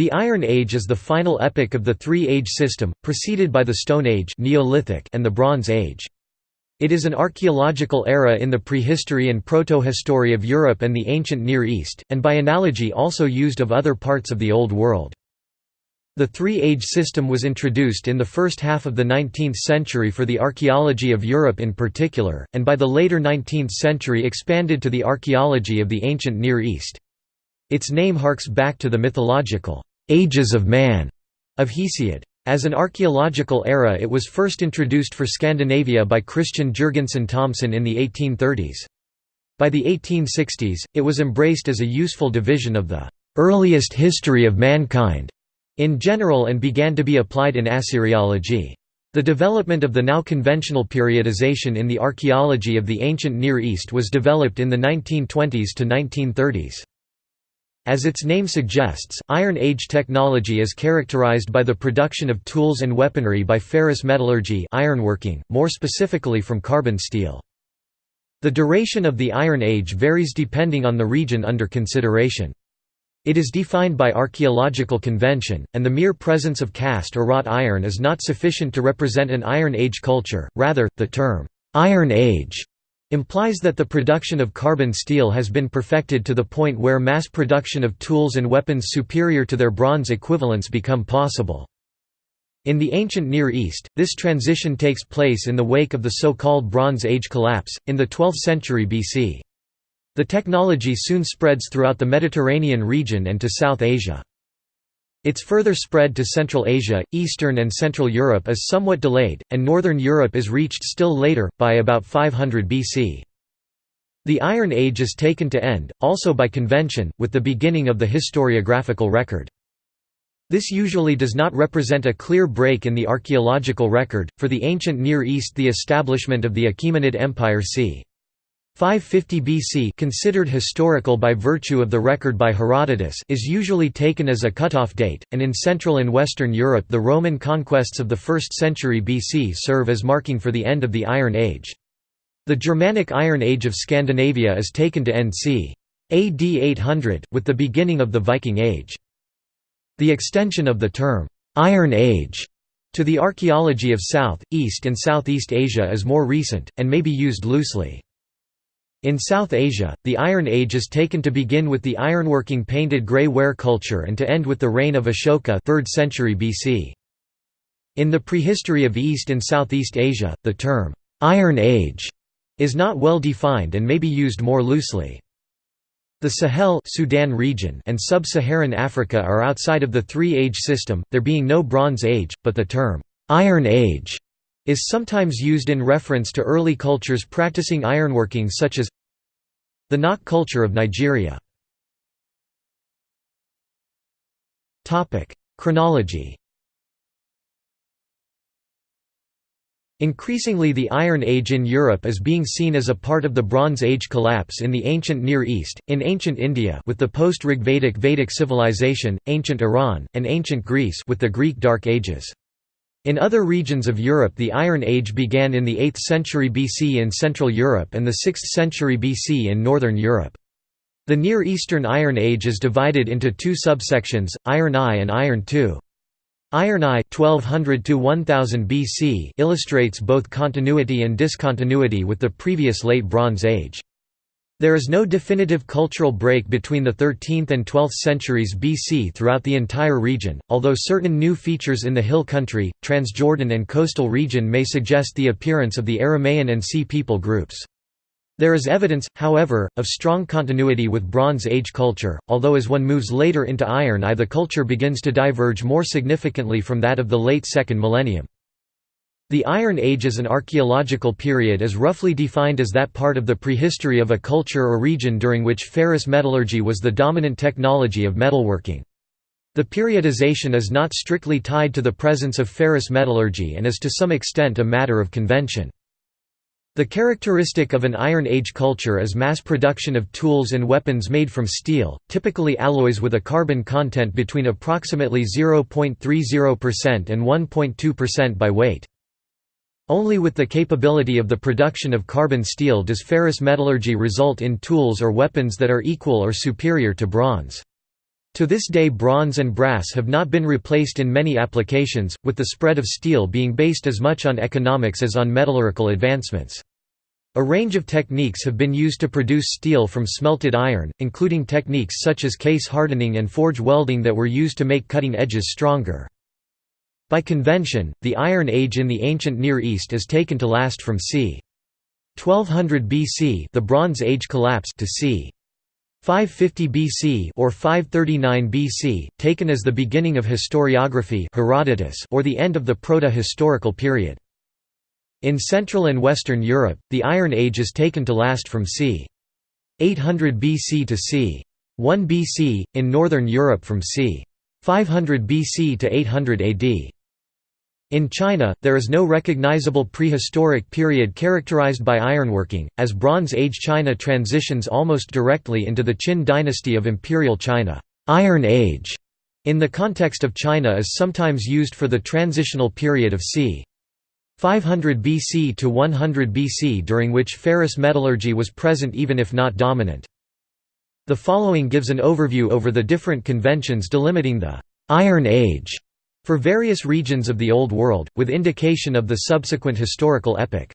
The Iron Age is the final epoch of the three-age system, preceded by the Stone Age Neolithic and the Bronze Age. It is an archaeological era in the prehistory and proto-history of Europe and the ancient Near East, and by analogy also used of other parts of the Old World. The three-age system was introduced in the first half of the 19th century for the archaeology of Europe in particular, and by the later 19th century expanded to the archaeology of the ancient Near East. Its name harks back to the mythological, "'Ages of Man' of Hesiod. As an archaeological era it was first introduced for Scandinavia by Christian Jurgensen Thomsen in the 1830s. By the 1860s, it was embraced as a useful division of the "'earliest history of mankind' in general and began to be applied in Assyriology. The development of the now conventional periodization in the archaeology of the ancient Near East was developed in the 1920s to 1930s. As its name suggests, Iron Age technology is characterized by the production of tools and weaponry by ferrous metallurgy ironworking, more specifically from carbon steel. The duration of the Iron Age varies depending on the region under consideration. It is defined by archaeological convention, and the mere presence of cast or wrought iron is not sufficient to represent an Iron Age culture, rather, the term, "'Iron Age' implies that the production of carbon steel has been perfected to the point where mass production of tools and weapons superior to their bronze equivalents become possible. In the ancient Near East, this transition takes place in the wake of the so-called Bronze Age collapse, in the 12th century BC. The technology soon spreads throughout the Mediterranean region and to South Asia. Its further spread to Central Asia, Eastern and Central Europe is somewhat delayed, and Northern Europe is reached still later, by about 500 BC. The Iron Age is taken to end, also by convention, with the beginning of the historiographical record. This usually does not represent a clear break in the archaeological record, for the ancient Near East the establishment of the Achaemenid Empire c. 550 BC considered historical by virtue of the record by Herodotus is usually taken as a cutoff date, and in Central and Western Europe the Roman conquests of the 1st century BC serve as marking for the end of the Iron Age. The Germanic Iron Age of Scandinavia is taken to end c. AD 800, with the beginning of the Viking Age. The extension of the term, "'Iron Age' to the archaeology of South, East and Southeast Asia is more recent, and may be used loosely. In South Asia, the Iron Age is taken to begin with the ironworking painted grey ware culture and to end with the reign of Ashoka 3rd century BC. In the prehistory of East and Southeast Asia, the term, "'Iron Age' is not well defined and may be used more loosely. The Sahel Sudan region and sub-Saharan Africa are outside of the three-age system, there being no Bronze Age, but the term, "'Iron Age' is sometimes used in reference to early cultures practicing ironworking such as the Nok culture of Nigeria. Chronology Increasingly the Iron Age in Europe is being seen as a part of the Bronze Age collapse in the ancient Near East, in ancient India with the post-Rigvedic Vedic civilization, ancient Iran, and ancient Greece with the Greek Dark Ages. In other regions of Europe the Iron Age began in the 8th century BC in Central Europe and the 6th century BC in Northern Europe. The Near Eastern Iron Age is divided into two subsections, Iron I and Iron II. Iron I 1200 1000 BC illustrates both continuity and discontinuity with the previous Late Bronze Age. There is no definitive cultural break between the 13th and 12th centuries BC throughout the entire region, although certain new features in the hill country, Transjordan and coastal region may suggest the appearance of the Aramaean and Sea people groups. There is evidence, however, of strong continuity with Bronze Age culture, although as one moves later into Iron I the culture begins to diverge more significantly from that of the late second millennium. The Iron Age as an archaeological period is roughly defined as that part of the prehistory of a culture or region during which ferrous metallurgy was the dominant technology of metalworking. The periodization is not strictly tied to the presence of ferrous metallurgy and is to some extent a matter of convention. The characteristic of an Iron Age culture is mass production of tools and weapons made from steel, typically alloys with a carbon content between approximately 0.30% and 1.2% by weight. Only with the capability of the production of carbon steel does ferrous metallurgy result in tools or weapons that are equal or superior to bronze. To this day bronze and brass have not been replaced in many applications, with the spread of steel being based as much on economics as on metallurgical advancements. A range of techniques have been used to produce steel from smelted iron, including techniques such as case hardening and forge welding that were used to make cutting edges stronger. By convention, the Iron Age in the ancient Near East is taken to last from c. 1200 BC the Bronze Age collapsed to c. 550 BC or 539 BC, taken as the beginning of historiography Herodotus or the end of the proto-historical period. In Central and Western Europe, the Iron Age is taken to last from c. 800 BC to c. 1 BC, in Northern Europe from c. 500 BC to 800 AD. In China, there is no recognizable prehistoric period characterized by ironworking, as Bronze Age China transitions almost directly into the Qin dynasty of Imperial China. Iron Age, in the context of China is sometimes used for the transitional period of c. 500 BC to 100 BC during which ferrous metallurgy was present even if not dominant. The following gives an overview over the different conventions delimiting the «Iron Age» for various regions of the Old World, with indication of the subsequent historical epoch.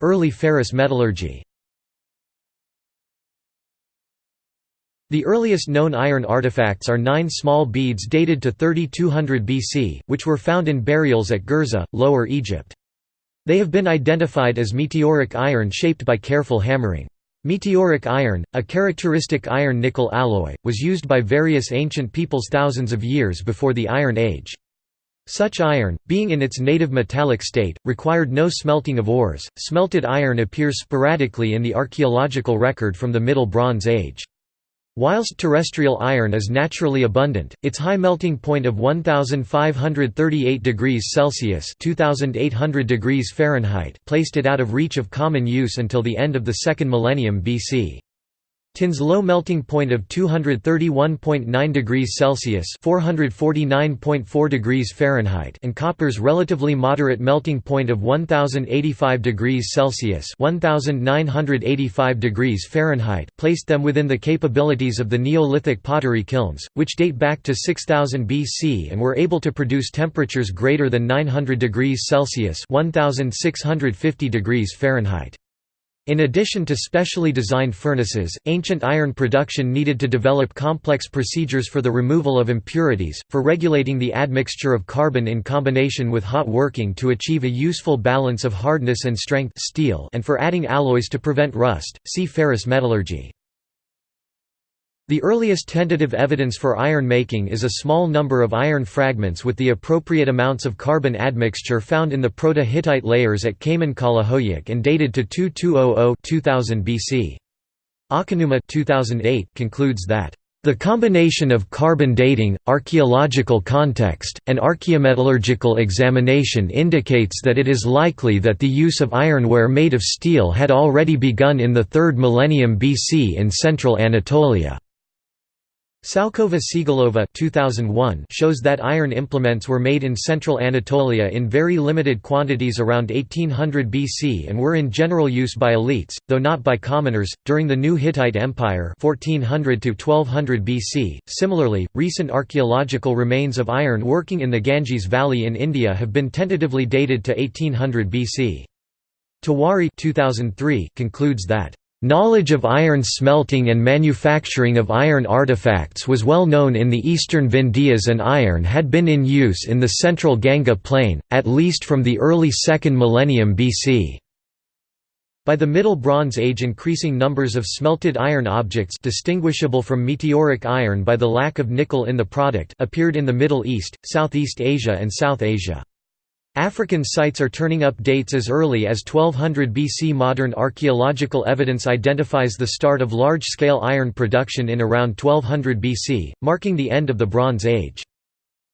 Early ferrous metallurgy The earliest known iron artifacts are nine small beads dated to 3200 BC, which were found in burials at Gerza, Lower Egypt. They have been identified as meteoric iron shaped by careful hammering. Meteoric iron, a characteristic iron-nickel alloy, was used by various ancient peoples thousands of years before the Iron Age. Such iron, being in its native metallic state, required no smelting of ores. Smelted iron appears sporadically in the archaeological record from the Middle Bronze Age. Whilst terrestrial iron is naturally abundant, its high melting point of 1538 degrees Celsius (2800 degrees Fahrenheit) placed it out of reach of common use until the end of the second millennium BC. Tin's low melting point of 231.9 degrees Celsius (449.4 degrees Fahrenheit) and copper's relatively moderate melting point of 1085 degrees Celsius (1985 degrees Fahrenheit) placed them within the capabilities of the Neolithic pottery kilns, which date back to 6000 BC and were able to produce temperatures greater than 900 degrees Celsius (1650 degrees Fahrenheit). In addition to specially designed furnaces, ancient iron production needed to develop complex procedures for the removal of impurities, for regulating the admixture of carbon in combination with hot working to achieve a useful balance of hardness and strength steel and for adding alloys to prevent rust, see ferrous metallurgy. The earliest tentative evidence for iron making is a small number of iron fragments with the appropriate amounts of carbon admixture found in the Proto-Hittite layers at Kaman and dated to 2200–2000 BC. Akanuma 2008 concludes that the combination of carbon dating, archaeological context, and archaeometallurgical examination indicates that it is likely that the use of ironware made of steel had already begun in the 3rd millennium BC in central Anatolia. Salkova Sigalova 2001 shows that iron implements were made in central Anatolia in very limited quantities around 1800 BC and were in general use by elites, though not by commoners, during the New Hittite Empire 1400 to 1200 BC. Similarly, recent archaeological remains of iron working in the Ganges Valley in India have been tentatively dated to 1800 BC. Tiwari 2003 concludes that Knowledge of iron smelting and manufacturing of iron artifacts was well known in the eastern Vindhyas and iron had been in use in the central Ganga plain, at least from the early 2nd millennium BC. By the Middle Bronze Age increasing numbers of smelted iron objects distinguishable from meteoric iron by the lack of nickel in the product appeared in the Middle East, Southeast Asia and South Asia. African sites are turning up dates as early as 1200 BC. Modern archaeological evidence identifies the start of large-scale iron production in around 1200 BC, marking the end of the Bronze Age.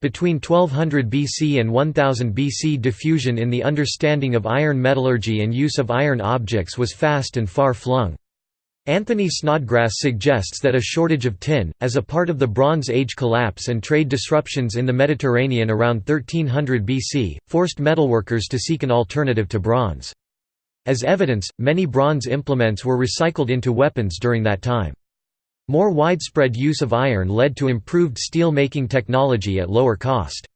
Between 1200 BC and 1000 BC diffusion in the understanding of iron metallurgy and use of iron objects was fast and far-flung. Anthony Snodgrass suggests that a shortage of tin, as a part of the Bronze Age collapse and trade disruptions in the Mediterranean around 1300 BC, forced metalworkers to seek an alternative to bronze. As evidence, many bronze implements were recycled into weapons during that time. More widespread use of iron led to improved steel-making technology at lower cost.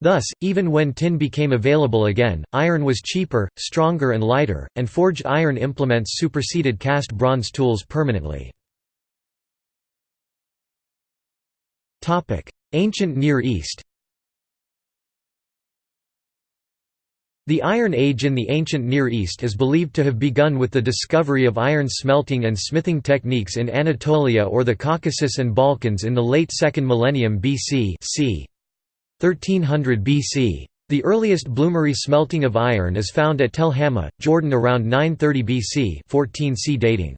Thus, even when tin became available again, iron was cheaper, stronger and lighter, and forged iron implements superseded cast bronze tools permanently. Ancient Near East The Iron Age in the ancient Near East is believed to have begun with the discovery of iron smelting and smithing techniques in Anatolia or the Caucasus and Balkans in the late 2nd millennium BC c. 1300 BC. The earliest bloomery smelting of iron is found at Tel Hammeh, Jordan around 930 BC 14 c dating.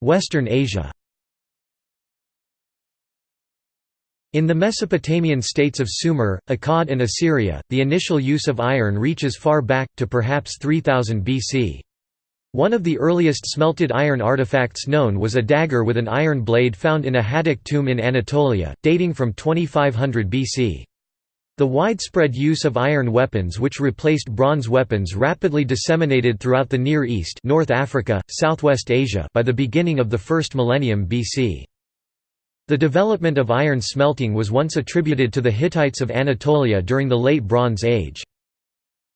Western Asia In the Mesopotamian states of Sumer, Akkad and Assyria, the initial use of iron reaches far back, to perhaps 3000 BC. One of the earliest smelted iron artifacts known was a dagger with an iron blade found in a Hattic tomb in Anatolia, dating from 2500 BC. The widespread use of iron weapons which replaced bronze weapons rapidly disseminated throughout the Near East North Africa, Southwest Asia by the beginning of the first millennium BC. The development of iron smelting was once attributed to the Hittites of Anatolia during the Late Bronze Age.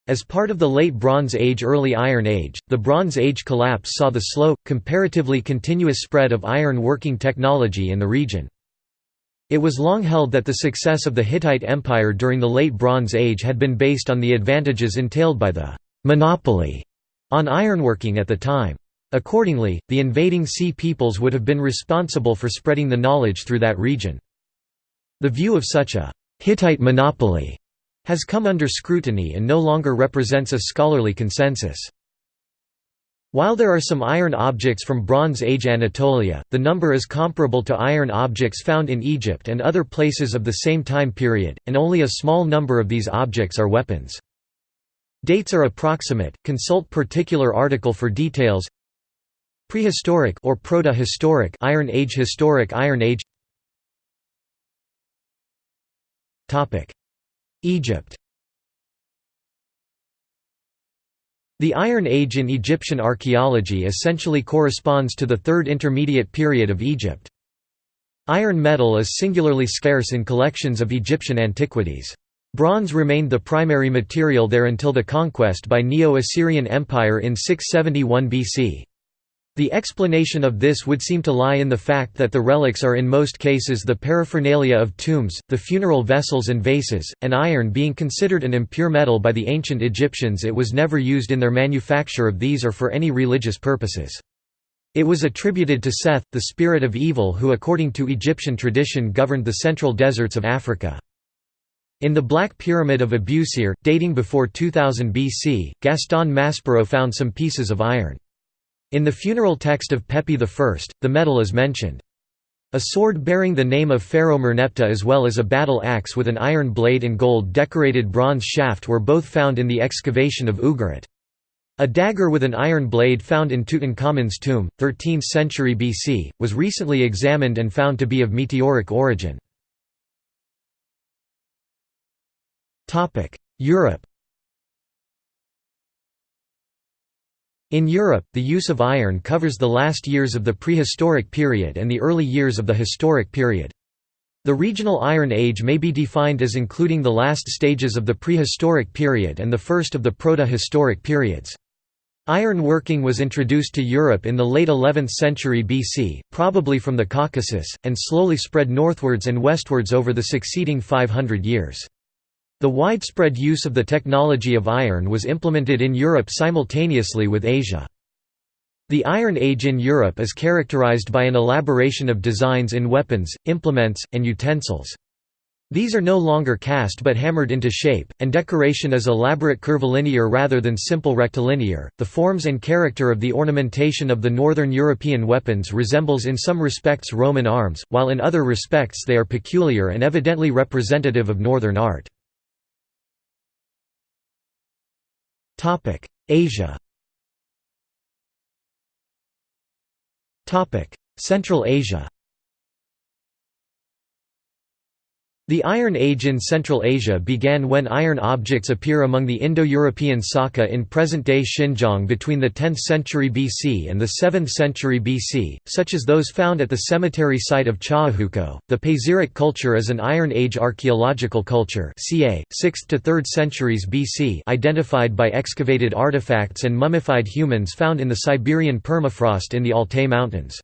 As part of the Late Bronze Age Early Iron Age, the Bronze Age collapse saw the slow, comparatively continuous spread of iron working technology in the region. It was long held that the success of the Hittite Empire during the Late Bronze Age had been based on the advantages entailed by the «monopoly» on ironworking at the time. Accordingly, the invading sea peoples would have been responsible for spreading the knowledge through that region. The view of such a «Hittite monopoly» has come under scrutiny and no longer represents a scholarly consensus. While there are some iron objects from Bronze Age Anatolia, the number is comparable to iron objects found in Egypt and other places of the same time period, and only a small number of these objects are weapons. Dates are approximate, consult particular article for details Prehistoric or Proto-historic Iron Age Historic Iron Age Egypt The Iron Age in Egyptian archaeology essentially corresponds to the Third Intermediate Period of Egypt. Iron metal is singularly scarce in collections of Egyptian antiquities. Bronze remained the primary material there until the conquest by Neo-Assyrian Empire in 671 BC. The explanation of this would seem to lie in the fact that the relics are in most cases the paraphernalia of tombs, the funeral vessels and vases, and iron being considered an impure metal by the ancient Egyptians it was never used in their manufacture of these or for any religious purposes. It was attributed to Seth, the spirit of evil who according to Egyptian tradition governed the central deserts of Africa. In the Black Pyramid of Abusir, dating before 2000 BC, Gaston Maspero found some pieces of iron. In the funeral text of Pepi I, the metal is mentioned. A sword bearing the name of Pharaoh Merneptah as well as a battle axe with an iron blade and gold-decorated bronze shaft were both found in the excavation of Ugarit. A dagger with an iron blade found in Tutankhamun's tomb, 13th century BC, was recently examined and found to be of meteoric origin. Europe In Europe, the use of iron covers the last years of the prehistoric period and the early years of the historic period. The regional Iron Age may be defined as including the last stages of the prehistoric period and the first of the proto-historic periods. Iron working was introduced to Europe in the late 11th century BC, probably from the Caucasus, and slowly spread northwards and westwards over the succeeding 500 years. The widespread use of the technology of iron was implemented in Europe simultaneously with Asia. The Iron Age in Europe is characterized by an elaboration of designs in weapons, implements, and utensils. These are no longer cast but hammered into shape, and decoration is elaborate curvilinear rather than simple rectilinear. The forms and character of the ornamentation of the northern European weapons resembles in some respects Roman arms, while in other respects they are peculiar and evidently representative of northern art. Asia. Central Asia The Iron Age in Central Asia began when iron objects appear among the Indo-European Saka in present-day Xinjiang between the 10th century BC and the 7th century BC, such as those found at the cemetery site of Chawuhukou. The Pazyryk culture is an Iron Age archaeological culture ca. 6th to 3rd centuries BC identified by excavated artifacts and mummified humans found in the Siberian permafrost in the Altai Mountains.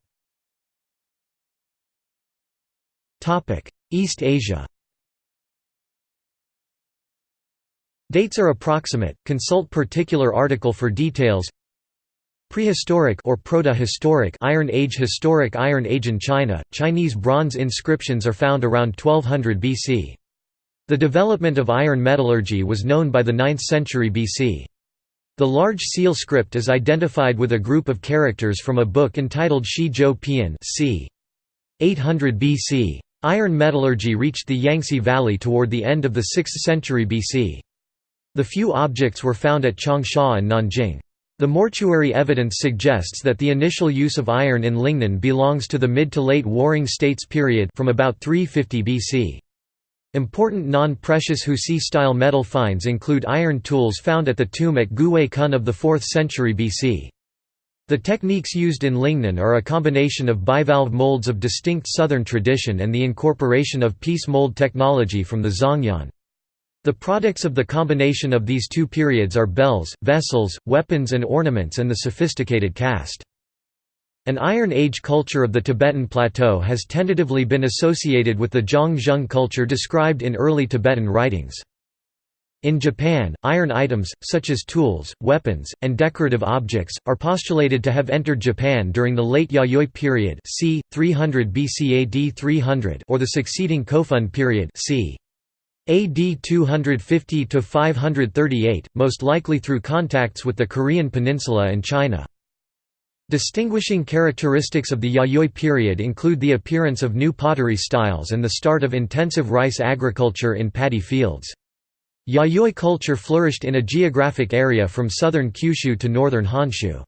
East Asia Dates are approximate, consult particular article for details Prehistoric or proto-historic Iron Age Historic Iron Age in China, Chinese bronze inscriptions are found around 1200 BC. The development of iron metallurgy was known by the 9th century BC. The large seal script is identified with a group of characters from a book entitled Shi Zhou Pian c. 800 BC. Iron metallurgy reached the Yangtze Valley toward the end of the 6th century BC. The few objects were found at Changsha and Nanjing. The mortuary evidence suggests that the initial use of iron in Lingnan belongs to the mid to late Warring States period from about 350 BC. Important non-precious Husi-style metal finds include iron tools found at the tomb at Guwei-cun of the 4th century BC. The techniques used in Lingnan are a combination of bivalve molds of distinct southern tradition and the incorporation of piece mold technology from the Zhongyuan. The products of the combination of these two periods are bells, vessels, weapons and ornaments and the sophisticated cast. An Iron Age culture of the Tibetan Plateau has tentatively been associated with the Zhang culture described in early Tibetan writings. In Japan, iron items, such as tools, weapons, and decorative objects, are postulated to have entered Japan during the late Yayoi period c. 300 BC AD 300 or the succeeding Kofun period c. AD 250–538, most likely through contacts with the Korean peninsula and China. Distinguishing characteristics of the Yayoi period include the appearance of new pottery styles and the start of intensive rice agriculture in paddy fields. Yayoi culture flourished in a geographic area from southern Kyushu to northern Honshu.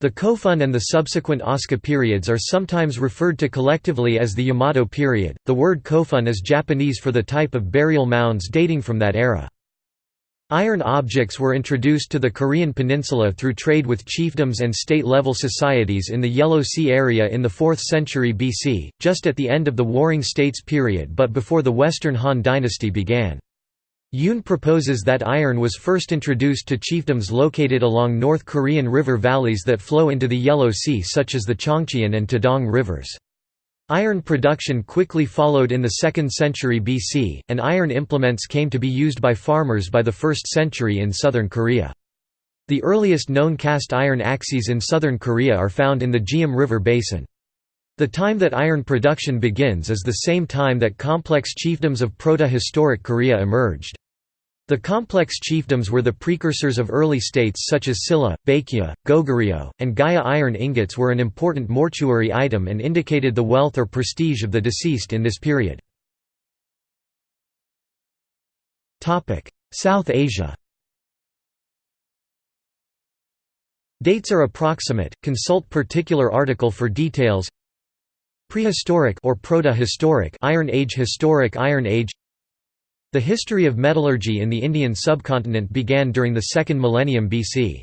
The Kofun and the subsequent Asuka periods are sometimes referred to collectively as the Yamato period. The word Kofun is Japanese for the type of burial mounds dating from that era. Iron objects were introduced to the Korean peninsula through trade with chiefdoms and state-level societies in the Yellow Sea area in the 4th century BC, just at the end of the Warring States period but before the Western Han dynasty began. Yoon proposes that iron was first introduced to chiefdoms located along North Korean river valleys that flow into the Yellow Sea such as the Cheongcheon and Taedong rivers. Iron production quickly followed in the 2nd century BC, and iron implements came to be used by farmers by the 1st century in southern Korea. The earliest known cast iron axes in southern Korea are found in the Geum River basin. The time that iron production begins is the same time that complex chiefdoms of proto-historic Korea emerged. The complex chiefdoms were the precursors of early states such as Silla, Baekje, Goguryeo, and Gaya iron ingots were an important mortuary item and indicated the wealth or prestige of the deceased in this period. South Asia. Dates are approximate, consult particular article for details. Prehistoric or proto-historic Iron Age Historic Iron Age the history of metallurgy in the Indian subcontinent began during the second millennium BC.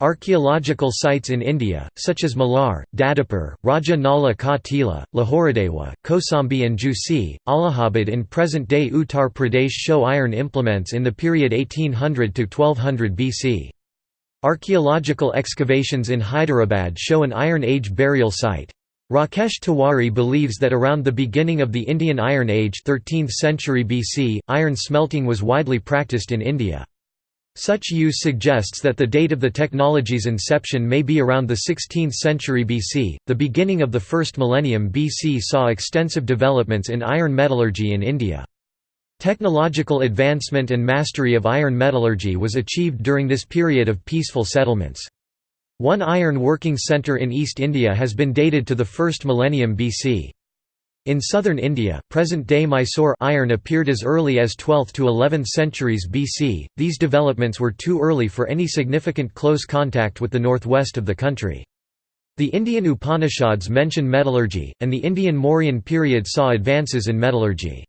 Archaeological sites in India, such as Malhar, Dadupur, Raja Nala Ka Tila, Lahuradewa, Kosambi and Jhusi, Allahabad in present-day Uttar Pradesh show iron implements in the period 1800 to 1200 BC. Archaeological excavations in Hyderabad show an Iron Age burial site. Rakesh Tiwari believes that around the beginning of the Indian Iron Age 13th century BC, iron smelting was widely practiced in India. Such use suggests that the date of the technology's inception may be around the 16th century BC. The beginning of the first millennium BC saw extensive developments in iron metallurgy in India. Technological advancement and mastery of iron metallurgy was achieved during this period of peaceful settlements. One iron working centre in East India has been dated to the first millennium BC. In southern India, present-day Mysore iron appeared as early as 12th to 11th centuries BC. These developments were too early for any significant close contact with the northwest of the country. The Indian Upanishads mention metallurgy, and the Indian Mauryan period saw advances in metallurgy.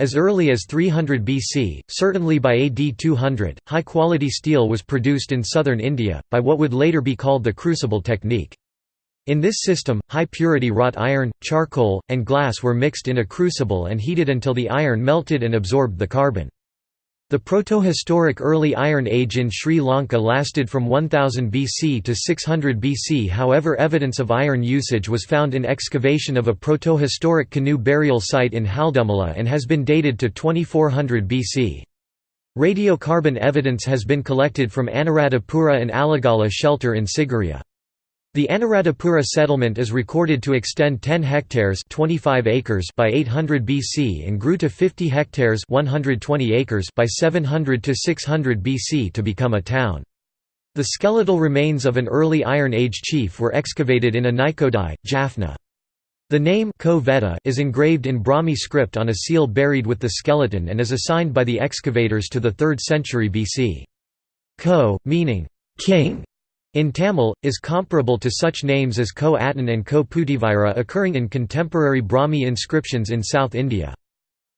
As early as 300 BC, certainly by AD 200, high-quality steel was produced in southern India, by what would later be called the crucible technique. In this system, high-purity wrought iron, charcoal, and glass were mixed in a crucible and heated until the iron melted and absorbed the carbon. The protohistoric Early Iron Age in Sri Lanka lasted from 1000 BC to 600 BC however evidence of iron usage was found in excavation of a protohistoric canoe burial site in Haldummulla and has been dated to 2400 BC. Radiocarbon evidence has been collected from Anuradhapura and Aligala shelter in Sigiriya. The Anuradhapura settlement is recorded to extend 10 hectares 25 acres by 800 BC and grew to 50 hectares 120 acres by 700 to 600 BC to become a town. The skeletal remains of an early Iron Age chief were excavated in Anaikoddai, Jaffna. The name is engraved in Brahmi script on a seal buried with the skeleton and is assigned by the excavators to the 3rd century BC. Ko, meaning king, in Tamil, is comparable to such names as Ko Atan and Ko Putivira occurring in contemporary Brahmi inscriptions in South India.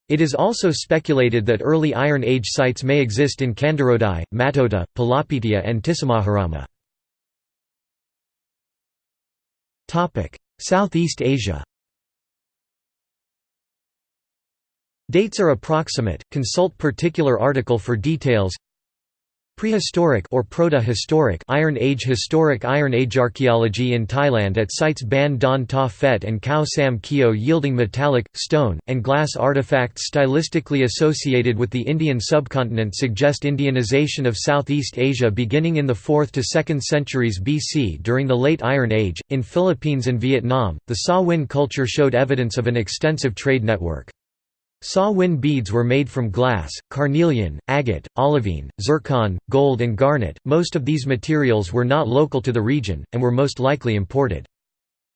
It is also speculated that early Iron Age sites may exist in Kandarodai, Matota, Palapitiya and Tissamaharama. Southeast Asia Dates are approximate, consult particular article for details Prehistoric or proto-historic Iron Age Historic Iron Age archaeology in Thailand at sites Ban Don Ta Phet and Khao Sam Kaeo yielding metallic, stone, and glass artifacts stylistically associated with the Indian subcontinent suggest Indianization of Southeast Asia beginning in the 4th to 2nd centuries BC during the Late Iron Age. In Philippines and Vietnam, the Sa Huỳnh culture showed evidence of an extensive trade network. Sa Huỳnh beads were made from glass, carnelian, agate, olivine, zircon, gold and garnet. Most of these materials were not local to the region, and were most likely imported.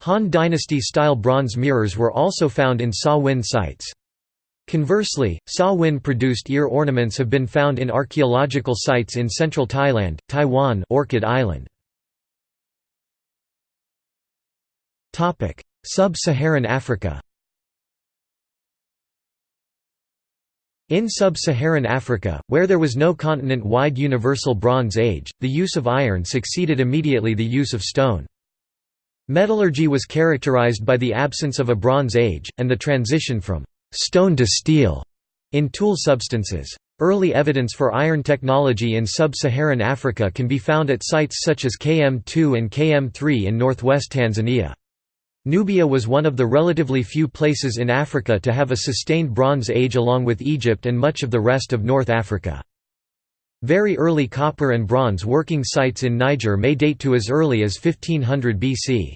Han Dynasty-style bronze mirrors were also found in Sa Huỳnh sites. Conversely, Sa Huỳnh produced ear ornaments have been found in archaeological sites in central Thailand, Taiwan Orchid Island. Sub-Saharan Africa In sub-Saharan Africa, where there was no continent-wide universal Bronze Age, the use of iron succeeded immediately the use of stone. Metallurgy was characterized by the absence of a Bronze Age, and the transition from «stone to steel» in tool substances. Early evidence for iron technology in sub-Saharan Africa can be found at sites such as KM2 and KM3 in northwest Tanzania. Nubia was one of the relatively few places in Africa to have a sustained Bronze Age along with Egypt and much of the rest of North Africa. Very early copper and bronze working sites in Niger may date to as early as 1500 BC.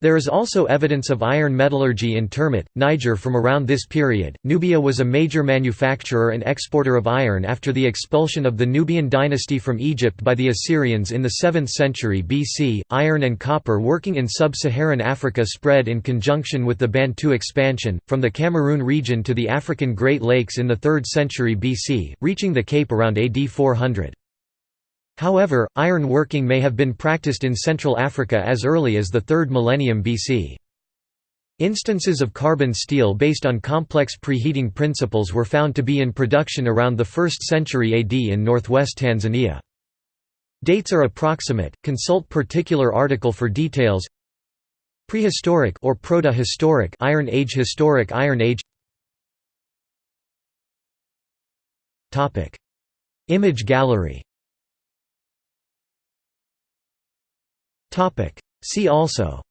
There is also evidence of iron metallurgy in Termit, Niger from around this period. Nubia was a major manufacturer and exporter of iron after the expulsion of the Nubian dynasty from Egypt by the Assyrians in the 7th century BC. Iron and copper working in sub Saharan Africa spread in conjunction with the Bantu expansion, from the Cameroon region to the African Great Lakes in the 3rd century BC, reaching the Cape around AD 400. However, iron working may have been practiced in Central Africa as early as the 3rd millennium BC. Instances of carbon steel based on complex preheating principles were found to be in production around the 1st century AD in northwest Tanzania. Dates are approximate, consult particular article for details Prehistoric or proto-historic Iron Age Historic Iron Age Image gallery Topic. See also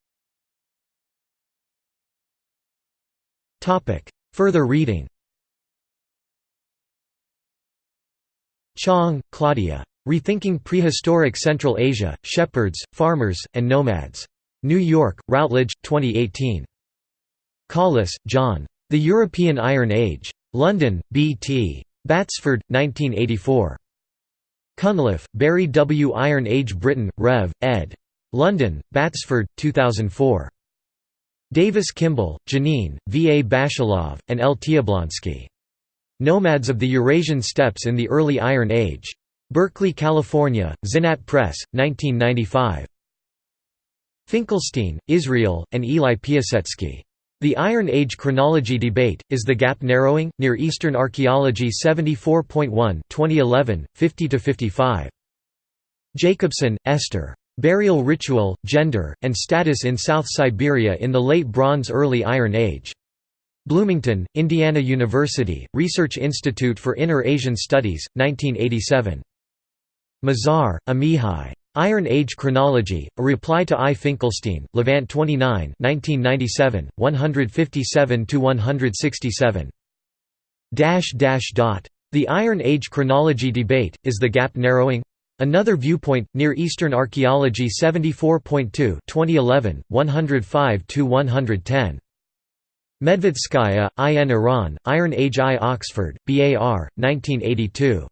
Topic. Further reading Chang, Claudia. Rethinking Prehistoric Central Asia, Shepherds, Farmers, and Nomads. New York, Routledge, 2018. Collis, John. The European Iron Age. London, B.T. Batsford, 1984. Cunliffe, Barry W. Iron Age Britain, Rev. ed. London, Batsford, 2004. Davis Kimball, Janine, V. A. Bashilov, and L. Tiablonsky. Nomads of the Eurasian Steppes in the Early Iron Age. Berkeley, California, Zinat Press, 1995. Finkelstein, Israel, and Eli Piasetzky. The Iron Age chronology debate, is the gap narrowing? Near Eastern Archaeology 74.1 2011, 50–55. Jacobson, Esther. Burial Ritual, Gender, and Status in South Siberia in the Late Bronze Early Iron Age. Bloomington, Indiana University, Research Institute for Inner Asian Studies, 1987. Mazar, Amihai. Iron Age Chronology, A Reply to I. Finkelstein, Levant 29 1997, 157–167. The Iron Age chronology debate, is the gap narrowing? Another viewpoint, Near Eastern Archaeology 74.2 2011, 105–110. Medvedskaya, I. N. Iran, Iron Age I. Oxford, BAR, 1982.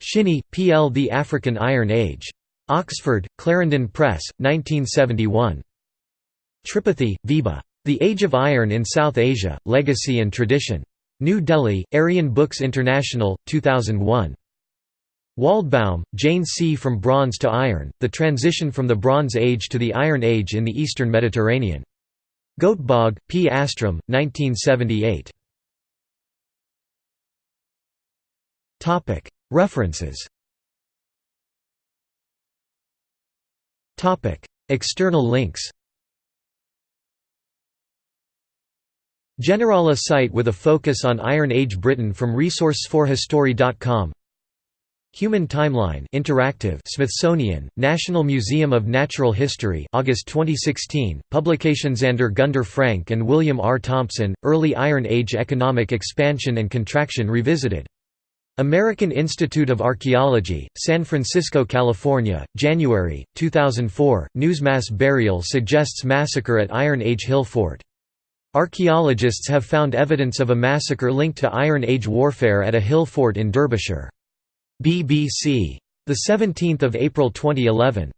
Shinnie, P. L. The African Iron Age. Oxford, Clarendon Press, 1971. Tripathi, Vibha. The Age of Iron in South Asia, Legacy and Tradition. New Delhi, Aryan Books International, 2001. Waldbaum, Jane C. From Bronze to Iron, The Transition from the Bronze Age to the Iron Age in the Eastern Mediterranean. Göteborg, P. Åström, 1978. References External links Generala site with a focus on Iron Age Britain from resource4history.com Human Timeline Interactive Smithsonian, National Museum of Natural History August 2016, publications Andre Gunder Frank and William R. Thompson, Early Iron Age Economic Expansion and Contraction Revisited American Institute of Archaeology, San Francisco, California, January, 2004, Newsmass burial suggests massacre at Iron Age Hill Fort. Archaeologists have found evidence of a massacre linked to Iron Age warfare at a hill fort in Derbyshire. BBC. 17 April 2011.